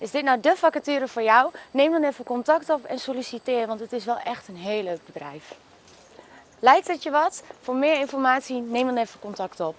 Is dit nou de vacature voor jou? Neem dan even contact op en solliciteer, want het is wel echt een heel leuk bedrijf. Lijkt het je wat? Voor meer informatie neem dan even contact op.